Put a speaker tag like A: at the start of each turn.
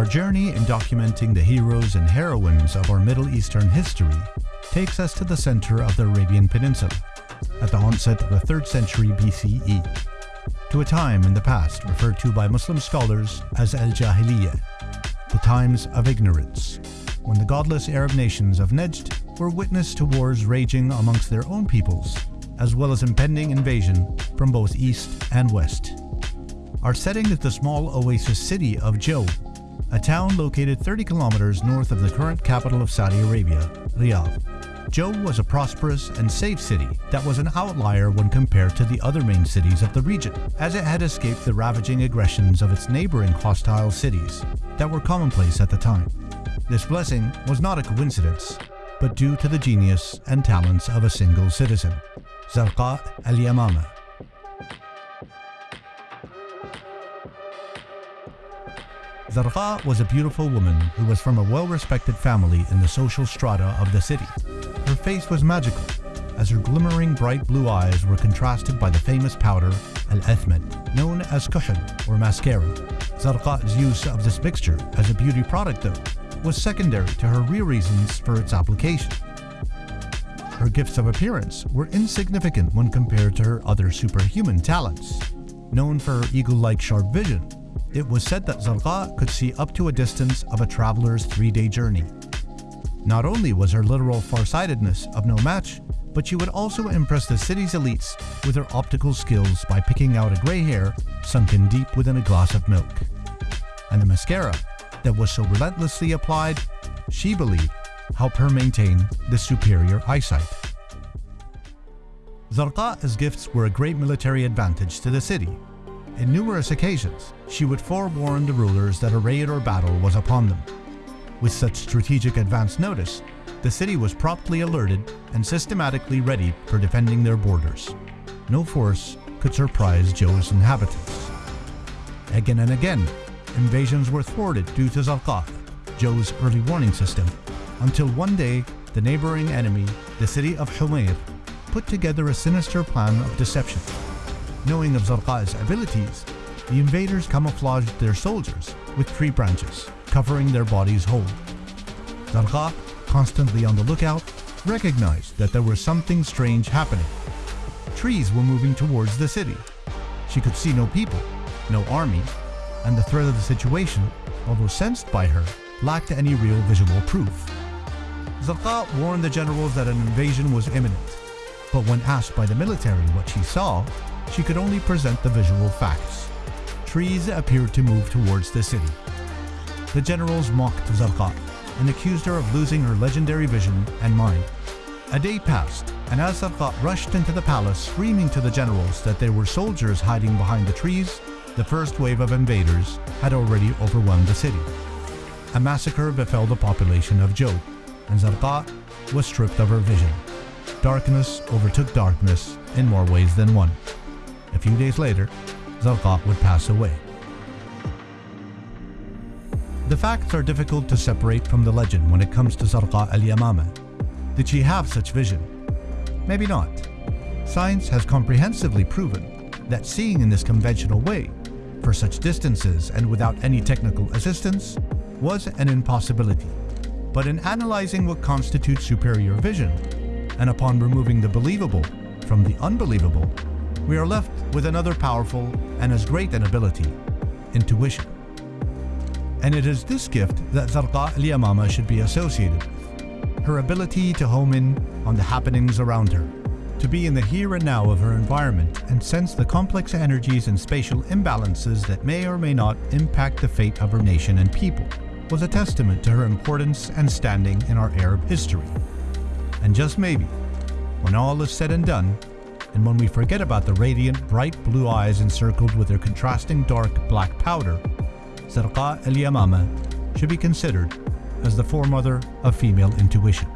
A: Our journey in documenting the heroes and heroines of our Middle Eastern history takes us to the center of the Arabian Peninsula, at the onset of the 3rd century BCE, to a time in the past referred to by Muslim scholars as Al-Jahiliyyah, the times of ignorance, when the godless Arab nations of Najd were witness to wars raging amongst their own peoples, as well as impending invasion from both east and west. Our setting is the small oasis city of Jau, a town located 30 kilometers north of the current capital of Saudi Arabia, Riyadh. Jau was a prosperous and safe city that was an outlier when compared to the other main cities of the region, as it had escaped the ravaging aggressions of its neighboring hostile cities that were commonplace at the time. This blessing was not a coincidence, but due to the genius and talents of a single citizen, Zarqa al-Yamama. Zarqa was a beautiful woman who was from a well-respected family in the social strata of the city. Her face was magical, as her glimmering bright blue eyes were contrasted by the famous powder al-athman, known as kuhl or mascara. Zarqa's use of this mixture as a beauty product though, was secondary to her real reasons for its application. Her gifts of appearance were insignificant when compared to her other superhuman talents. Known for her eagle-like sharp vision, it was said that Zarqa could see up to a distance of a traveler's three-day journey. Not only was her literal farsightedness of no match, but she would also impress the city's elites with her optical skills by picking out a grey hair sunken deep within a glass of milk. And the mascara that was so relentlessly applied, she believed, helped her maintain the superior eyesight. Zarqa's gifts were a great military advantage to the city. In numerous occasions, she would forewarn the rulers that a raid or battle was upon them, with such strategic advance notice, the city was promptly alerted and systematically ready for defending their borders. No force could surprise Jau's inhabitants. Again and again, invasions were thwarted due to Zarqa, Jau's early warning system, until one day the neighboring enemy, the city of Humayr, put together a sinister plan of deception. Knowing of Zarqa's abilities, the invaders camouflaged their soldiers with tree branches covering their bodies whole. Zarqa, constantly on the lookout, recognized that there was something strange happening. Trees were moving towards the city. She could see no people, no army, and the threat of the situation, although sensed by her, lacked any real visual proof. Zarqa warned the generals that an invasion was imminent, but when asked by the military what she saw, she could only present the visual facts. Trees appeared to move towards the city. The generals mocked Zarqa and accused her of losing her legendary vision and mind. A day passed, and as Zarqa rushed into the palace screaming to the generals that there were soldiers hiding behind the trees, the first wave of invaders had already overwhelmed the city. A massacre befell the population of Jau, and Zarqa was stripped of her vision. Darkness overtook darkness in more ways than one. A few days later, Zarqa would pass away. The facts are difficult to separate from the legend when it comes to Zarqa al-Yamama. Did she have such vision? Maybe not. Science has comprehensively proven that seeing in this conventional way, for such distances and without any technical assistance, was an impossibility. But in analyzing what constitutes superior vision, and upon removing the believable from the unbelievable, we are left with another powerful and as great an ability, intuition. And it is this gift that Zarqa al-Yamama should be associated with. Her ability to home in on the happenings around her, to be in the here and now of her environment and sense the complex energies and spatial imbalances that may or may not impact the fate of her nation and people, was a testament to her importance and standing in our Arab history. And just maybe, when all is said and done, and when we forget about the radiant, bright blue eyes encircled with their contrasting dark black powder, Zarqa al-Yamama should be considered as the foremother of female intuition.